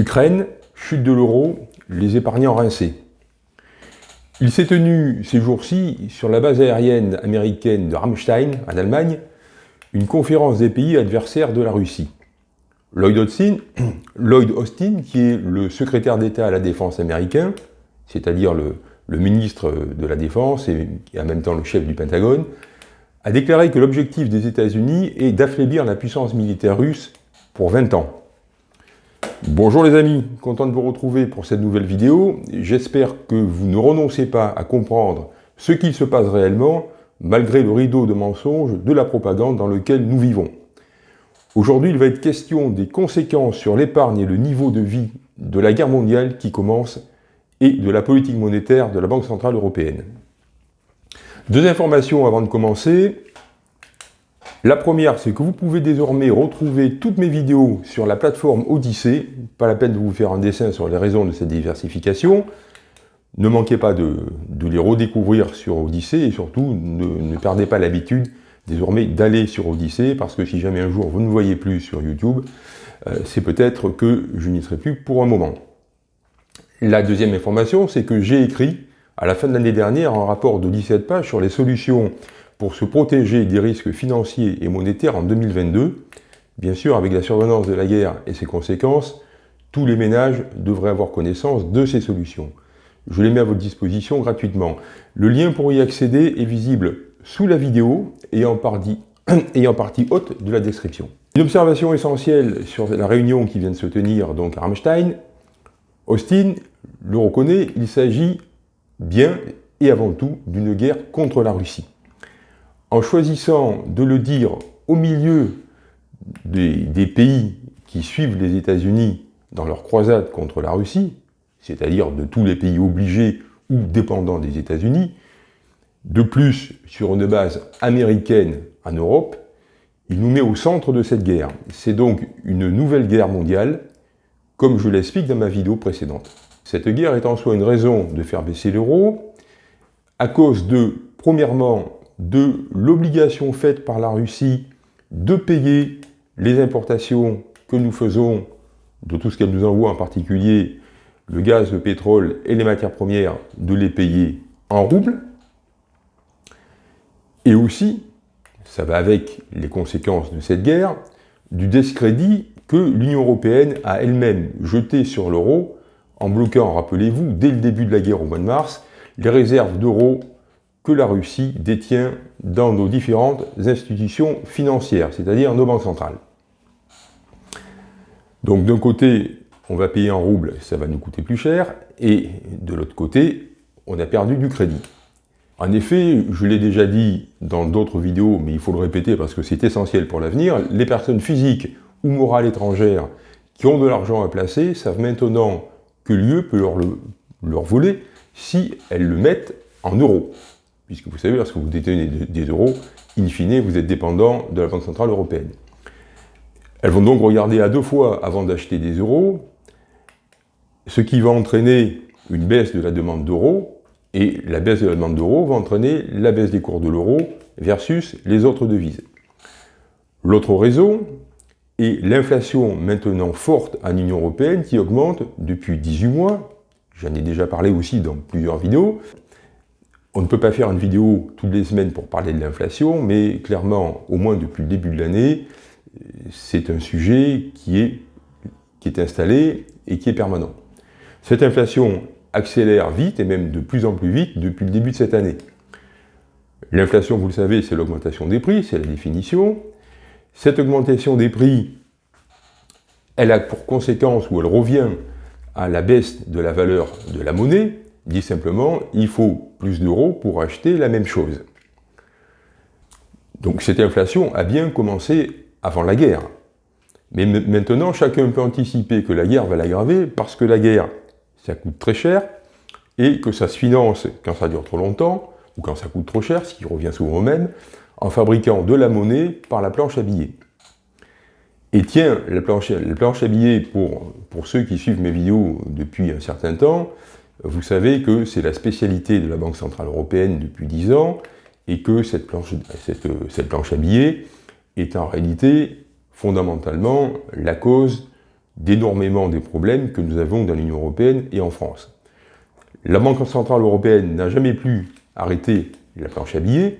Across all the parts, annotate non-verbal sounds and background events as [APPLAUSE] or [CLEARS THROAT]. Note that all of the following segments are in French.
Ukraine, chute de l'euro, les épargnants rincés. Il s'est tenu ces jours-ci, sur la base aérienne américaine de Ramstein, en Allemagne, une conférence des pays adversaires de la Russie. Lloyd Austin, [CLEARS THROAT] qui est le secrétaire d'État à la Défense américain, c'est-à-dire le, ministre de la Défense et, et en même temps le chef du Pentagone, a déclaré que l'objectif des États-Unis est d'affaiblir la puissance militaire russe pour 20 ans. Bonjour les amis, content de vous retrouver pour cette nouvelle vidéo. J'espère que vous ne renoncez pas à comprendre ce qu'il se passe réellement, malgré le rideau de mensonges de la propagande dans lequel nous vivons. Aujourd'hui, il va être question des conséquences sur l'épargne et le niveau de vie de la guerre mondiale qui commence et de la politique monétaire de la Banque Centrale Européenne. Deux informations avant de commencer. La première, c'est que vous pouvez désormais retrouver toutes mes vidéos sur la plateforme Odyssée. Pas la peine de vous faire un dessin sur les raisons de cette diversification. Ne manquez pas de, les redécouvrir sur Odyssée et surtout ne, perdez pas l'habitude désormais d'aller sur Odyssée parce que si jamais un jour vous ne voyez plus sur YouTube, euh, c'est peut-être que je n'y serai plus pour un moment. La deuxième information, c'est que j'ai écrit à la fin de l'année dernière un rapport de 17 pages sur les solutions pour se protéger des risques financiers et monétaires en 2022. Bien sûr, avec la survenance de la guerre et ses conséquences, tous les ménages devraient avoir connaissance de ces solutions. Je les mets à votre disposition gratuitement. Le lien pour y accéder est visible sous la vidéo et en partie, [CLEARS THROAT] et en partie haute de la description. Une observation essentielle sur la réunion qui vient de se tenir donc à Rammstein, Austin le reconnaît, il s'agit bien et avant tout d'une guerre contre la Russie en choisissant de le dire au milieu des, pays qui suivent les États-Unis dans leur croisade contre la Russie, c'est-à-dire de tous les pays obligés ou dépendants des États-Unis, de plus sur une base américaine en Europe, il nous met au centre de cette guerre. C'est donc une nouvelle guerre mondiale, comme je l'explique dans ma vidéo précédente. Cette guerre est en soi une raison de faire baisser l'euro, à cause de, premièrement, de l'obligation faite par la Russie de payer les importations que nous faisons de tout ce qu'elle nous envoie, en particulier le gaz, le pétrole et les matières premières, de les payer en roubles. Et aussi, ça va avec les conséquences de cette guerre, du discrédit que l'Union Européenne a elle-même jeté sur l'euro en bloquant, rappelez-vous, dès le début de la guerre au mois de mars, les réserves d'euros que la Russie détient dans nos différentes institutions financières, c'est-à-dire nos banques centrales. Donc d'un côté, on va payer en roubles, ça va nous coûter plus cher, et de l'autre côté, on a perdu du crédit. En effet, je l'ai déjà dit dans d'autres vidéos, mais il faut le répéter parce que c'est essentiel pour l'avenir, les personnes physiques ou morales étrangères qui ont de l'argent à placer savent maintenant que l'UE peut leur, leur voler si elles le mettent en euros puisque vous savez, lorsque vous détenez des euros, in fine, vous êtes dépendant de la Banque Centrale Européenne. Elles vont donc regarder à deux fois avant d'acheter des euros, ce qui va entraîner une baisse de la demande d'euros, et la baisse de la demande d'euros va entraîner la baisse des cours de l'euro versus les autres devises. L'autre raison est l'inflation maintenant forte en Union Européenne qui augmente depuis 18 mois, j'en ai déjà parlé aussi dans plusieurs vidéos, on ne peut pas faire une vidéo toutes les semaines pour parler de l'inflation, mais clairement, au moins depuis le début de l'année, c'est un sujet qui est, installé et qui est permanent. Cette inflation accélère vite, et même de plus en plus vite, depuis le début de cette année. L'inflation, vous le savez, c'est l'augmentation des prix, c'est la définition. Cette augmentation des prix, elle a pour conséquence, ou elle revient à la baisse de la valeur de la monnaie, dit simplement, il faut plus d'euros pour acheter la même chose. Donc cette inflation a bien commencé avant la guerre. Mais maintenant, chacun peut anticiper que la guerre va l'aggraver parce que la guerre, ça coûte très cher et que ça se finance quand ça dure trop longtemps ou quand ça coûte trop cher, ce qui revient souvent au même, en fabriquant de la monnaie par la planche à billets. Et tiens, la planche, la à billets, pour ceux qui suivent mes vidéos depuis un certain temps, vous savez que c'est la spécialité de la Banque Centrale Européenne depuis 10 ans et que cette planche, à billets est en réalité fondamentalement la cause d'énormément des problèmes que nous avons dans l'Union Européenne et en France. La Banque Centrale Européenne n'a jamais pu arrêter la planche à billets,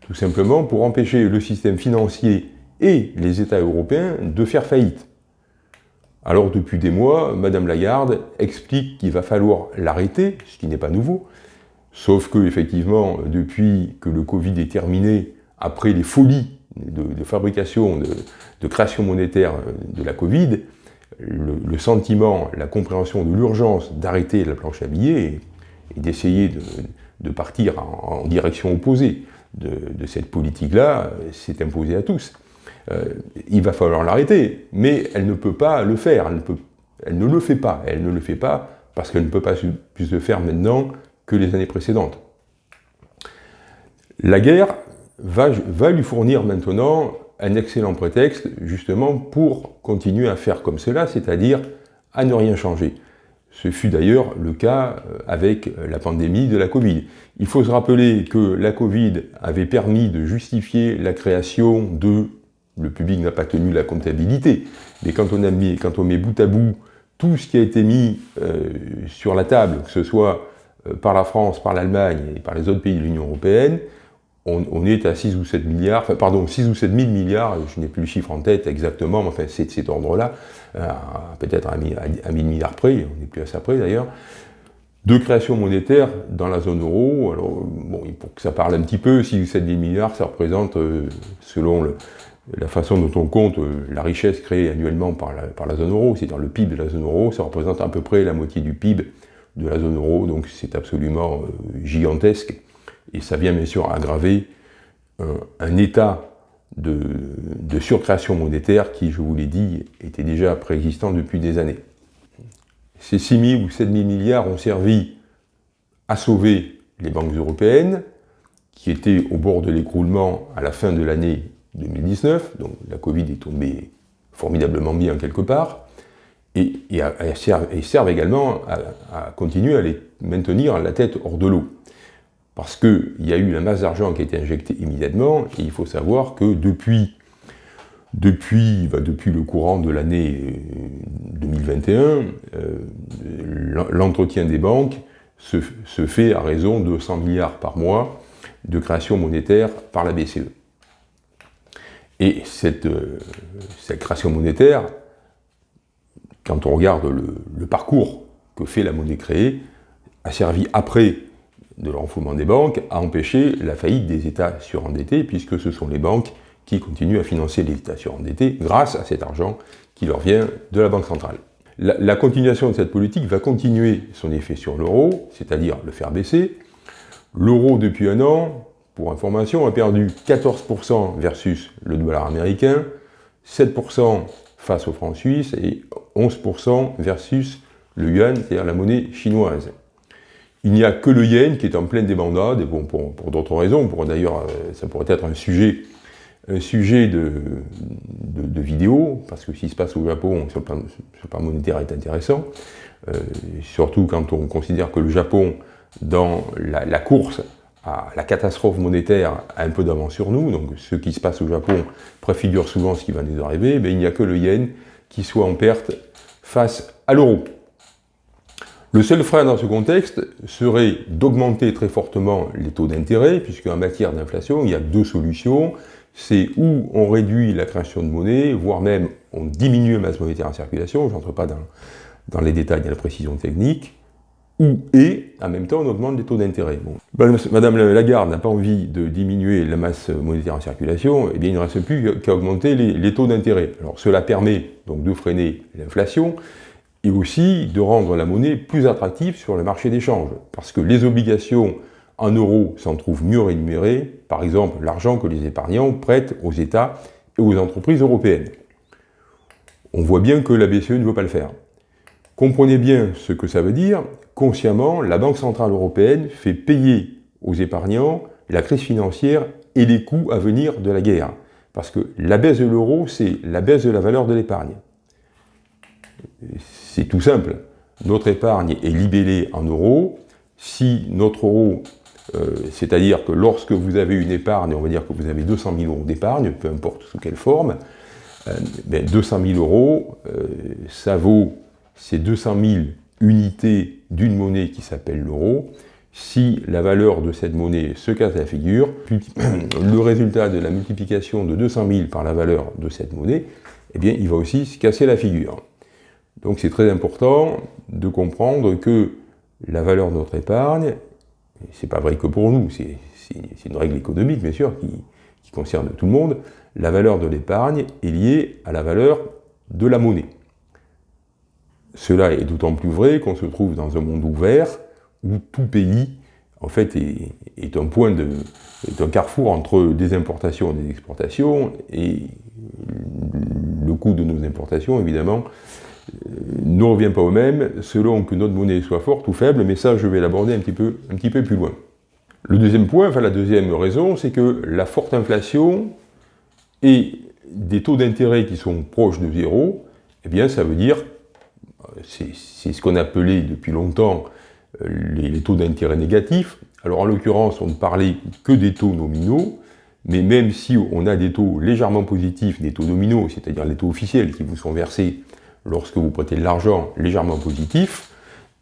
tout simplement pour empêcher le système financier et les États européens de faire faillite. Alors depuis des mois, Madame Lagarde explique qu'il va falloir l'arrêter, ce qui n'est pas nouveau, sauf que effectivement, depuis que le Covid est terminé, après les folies de, fabrication, de, création monétaire de la Covid, le, sentiment, la compréhension de l'urgence d'arrêter la planche à billets et, d'essayer de, partir en, direction opposée de, cette politique-là s'est imposé à tous. Euh, il va falloir l'arrêter, mais elle ne peut pas le faire, elle ne, peut, elle ne le fait pas, elle ne le fait pas parce qu'elle ne peut pas plus le faire maintenant que les années précédentes. La guerre va, lui fournir maintenant un excellent prétexte justement pour continuer à faire comme cela, c'est-à-dire à ne rien changer. Ce fut d'ailleurs le cas euh, avec la pandémie de la Covid. Il faut se rappeler que la Covid avait permis de justifier la création de... Le public n'a pas tenu la comptabilité, mais quand on, met bout à bout tout ce qui a été mis euh, sur la table, que ce soit euh, par la France, par l'Allemagne et par les autres pays de l'Union Européenne, on, est à 6 ou 7 milliards, enfin, pardon, 6 ou 7 000 milliards, je n'ai plus le chiffre en tête exactement, mais enfin, c'est de cet ordre-là, peut-être à 1000 milliards près, on n'est plus à ça près d'ailleurs, de création monétaire dans la zone euro. Alors, bon, pour que ça parle un petit peu, 6 ou 7 000 milliards, ça représente, euh, selon la façon dont on compte euh, la richesse créée annuellement par la, zone euro, c'est-à-dire le PIB de la zone euro, ça représente à peu près la moitié du PIB de la zone euro, donc c'est absolument gigantesque. Et ça vient bien sûr aggraver euh, un, état de, surcréation monétaire qui, je vous l'ai dit, était déjà préexistant depuis des années. Ces 6 000 ou 7 000 milliards ont servi à sauver les banques européennes, qui étaient au bord de l'écroulement à la fin de l'année 2019, donc la Covid est tombée formidablement bien quelque part, et, servent, également à, continuer à les maintenir la tête hors de l'eau parce qu'il y a eu la masse d'argent qui a été injectée immédiatement, et il faut savoir que depuis le courant de l'année 2021, euh, euh, l'entretien des banques se, fait à raison de 100 milliards par mois de création monétaire par la BCE. Et cette, euh, création monétaire, quand on regarde le, parcours que fait la monnaie créée, a servi après de l'enfoulement des banques a empêché la faillite des États surendettés, puisque ce sont les banques qui continuent à financer les États surendettés grâce à cet argent qui leur vient de la Banque centrale. La, continuation de cette politique va continuer son effet sur l'euro, c'est-à-dire le faire baisser. L'euro, depuis un an, pour information, a perdu 14% versus le dollar américain, 7% face au franc suisse et 11% versus le yuan, c'est-à-dire la monnaie chinoise. Il n'y a que le yen qui est en pleine débandade, et bon, pour, d'autres raisons, pour d'ailleurs, euh, ça pourrait être un sujet, un sujet de, vidéo, parce que ce qui se passe au Japon sur le plan, monétaire est intéressant, euh, surtout quand on considère que le Japon, dans la, course à la catastrophe monétaire, a un peu d'avance sur nous, donc ce qui se passe au Japon préfigure souvent ce qui va nous arriver, mais il n'y a que le yen qui soit en perte face à l'euro. Le seul frein dans ce contexte serait d'augmenter très fortement les taux d'intérêt, puisque en matière d'inflation, il y a deux solutions. C'est où on réduit la création de monnaie, voire même on diminue la masse monétaire en circulation, je n'entre pas dans, dans, les détails de la précision technique, ou et, en même temps, on augmente les taux d'intérêt. Madame Lagarde n'a pas envie de diminuer la masse monétaire en circulation, et eh bien il ne reste plus qu'à augmenter les, les taux d'intérêt. Alors cela permet donc de freiner l'inflation, et aussi de rendre la monnaie plus attractive sur le marché d'échange, parce que les obligations en euros s'en trouvent mieux rémunérées, par exemple l'argent que les épargnants prêtent aux États et aux entreprises européennes. On voit bien que la BCE ne veut pas le faire. Comprenez bien ce que ça veut dire, consciemment, la Banque Centrale Européenne fait payer aux épargnants la crise financière et les coûts à venir de la guerre. Parce que la baisse de l'euro, c'est la baisse de la valeur de l'épargne. C'est tout simple. Notre épargne est libellée en euros. Si notre euro, euh, c'est-à-dire que lorsque vous avez une épargne, on va dire que vous avez 200 000 euros d'épargne, peu importe sous quelle forme, 200 000 euros, ça vaut ces 200 000 unités d'une monnaie qui s'appelle l'euro, si la valeur de cette monnaie se casse la figure, [CLEARS THROAT] le résultat de la multiplication de 200 000 par la valeur de cette monnaie, eh bien, il va aussi se casser la figure. Donc c'est très important de comprendre que la valeur de notre épargne, c'est pas vrai que pour nous, c'est une règle économique bien sûr qui, qui concerne tout le monde, la valeur de l'épargne est liée à la valeur de la monnaie. Cela est d'autant plus vrai qu'on se trouve dans un monde ouvert où tout pays en fait est, un point de est un carrefour entre des importations et des exportations et le coût de nos importations évidemment euh, ne revient pas au même selon que notre monnaie soit forte ou faible, mais ça je vais l'aborder un peu un petit peu plus loin. Le deuxième point, enfin la deuxième raison, c'est que la forte inflation et des taux d'intérêt qui sont proches de zéro, eh bien ça veut dire, c'est ce qu'on appelait depuis longtemps euh, les, taux d'intérêt négatifs. Alors en l'occurrence, on ne parlait que des taux nominaux, mais même si on a des taux légèrement positifs, des taux nominaux, c'est-à-dire les taux officiels qui vous sont versés lorsque vous prêtez de l'argent légèrement positifs,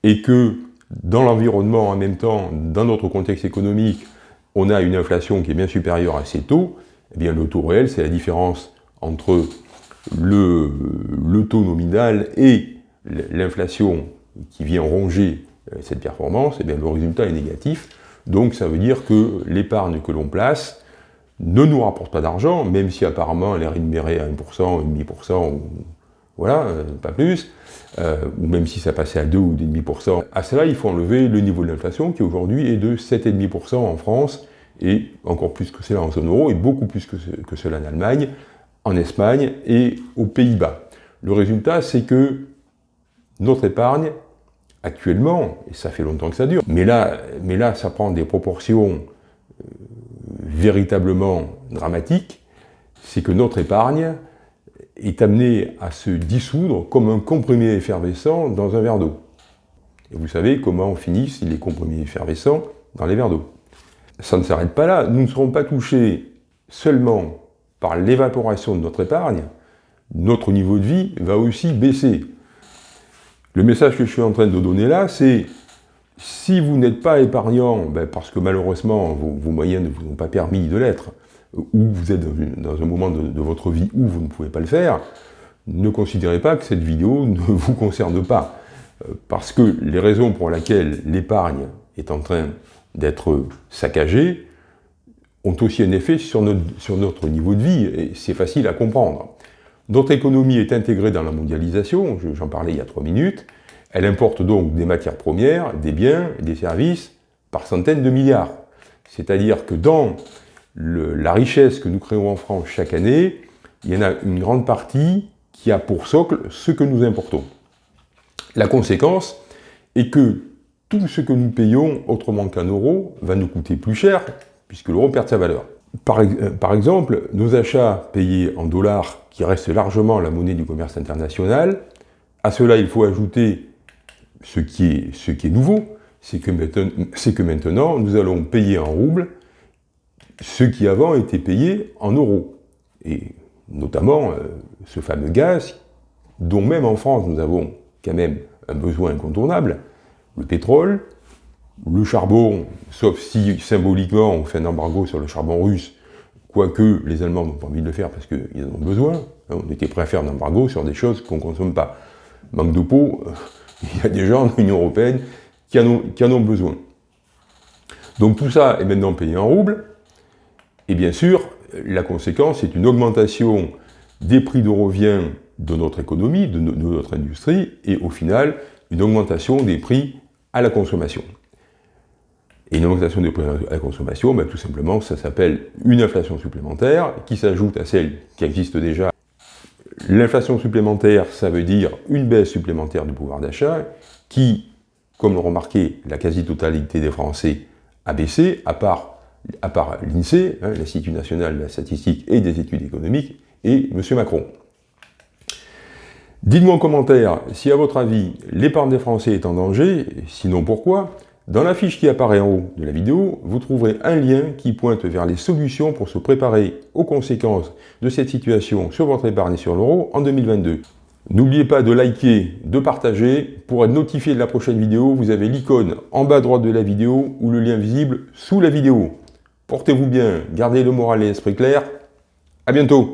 et que dans l'environnement en même temps, dans notre contexte économique, on a une inflation qui est bien supérieure à ces taux, eh bien le taux réel, c'est la différence entre le taux nominal et l'inflation qui vient ronger euh, cette performance, eh bien, le résultat est négatif. Donc ça veut dire que l'épargne que l'on place ne nous rapporte pas d'argent, même si apparemment elle est rémunérée à 1%, 1,5%, ou, voilà, euh, pas plus, euh, ou même si ça passait à 2 ou 2,5%. À cela, il faut enlever le niveau de l'inflation qui aujourd'hui est de 7,5% en France, et encore plus que cela en zone euro, et beaucoup plus que, que cela en Allemagne, en Espagne et aux Pays-Bas. Le résultat, c'est que notre épargne actuellement, et ça fait longtemps que ça dure, mais là, mais là ça prend des proportions euh, véritablement dramatiques, c'est que notre épargne est amenée à se dissoudre comme un comprimé effervescent dans un verre d'eau. Et vous savez comment finissent les comprimés effervescents dans les verres d'eau. Ça ne s'arrête pas là, nous ne serons pas touchés seulement par l'évaporation de notre épargne, notre niveau de vie va aussi baisser. Le message que je suis en train de donner là, c'est si vous n'êtes pas épargnant, ben, parce que malheureusement vos, moyens ne vous ont pas permis de l'être, ou vous êtes dans, un moment de, votre vie où vous ne pouvez pas le faire, ne considérez pas que cette vidéo [LAUGHS] ne vous concerne pas. Euh, parce que les raisons pour lesquelles l'épargne est en train d'être saccagée ont aussi un effet sur notre niveau de vie, et c'est facile à comprendre. Notre économie est intégrée dans la mondialisation, j'en parlais il y a trois minutes, elle importe donc des matières premières, des biens, des services, par centaines de milliards. C'est-à-dire que dans la richesse que nous créons en France chaque année, il y en a une grande partie qui a pour socle ce que nous importons. La conséquence est que tout ce que nous payons autrement qu'un euro va nous coûter plus cher, puisque l'euro perd sa valeur. Par, euh, par, exemple, nos achats payés en dollars, qui restent largement la monnaie du commerce international, à cela il faut ajouter ce qui est, nouveau, c'est que, que, maintenant nous allons payer en roubles ce qui avant était payé en euros. Et notamment euh, ce fameux gaz, dont même en France nous avons quand même un besoin incontournable, le pétrole, le charbon, sauf si symboliquement on fait un embargo sur le charbon russe, quoique les Allemands n'ont pas envie de le faire parce qu'ils en ont besoin, hein, on était prêt à faire un embargo sur des choses qu'on ne consomme pas. Manque de peau, euh, [LAUGHS] il y a des gens dans l'Union Européenne qui en, ont, qui en ont besoin. Donc tout ça est maintenant payé en roubles, et bien sûr, la conséquence est une augmentation des prix de revient de notre économie, de, notre industrie, et au final, une augmentation des prix à la consommation. Et une augmentation des prix à la consommation, ben, tout simplement, ça s'appelle une inflation supplémentaire qui s'ajoute à celle qui existe déjà. L'inflation supplémentaire, ça veut dire une baisse supplémentaire du pouvoir d'achat qui, comme le remarqué, la quasi-totalité des Français a baissé, à part, à part l'INSEE, hein, l'Institut national de la statistique et des études économiques, et M. Macron. Dites-moi en commentaire si, à votre avis, l'épargne des Français est en danger, sinon pourquoi? Dans la fiche qui apparaît en haut de la vidéo, vous trouverez un lien qui pointe vers les solutions pour se préparer aux conséquences de cette situation sur votre épargne sur l'euro en 2022. N'oubliez pas de liker, de partager. Pour être notifié de la prochaine vidéo, vous avez l'icône en bas à droite de la vidéo ou le lien visible sous la vidéo. Portez-vous bien, gardez le moral et l'esprit clair. À bientôt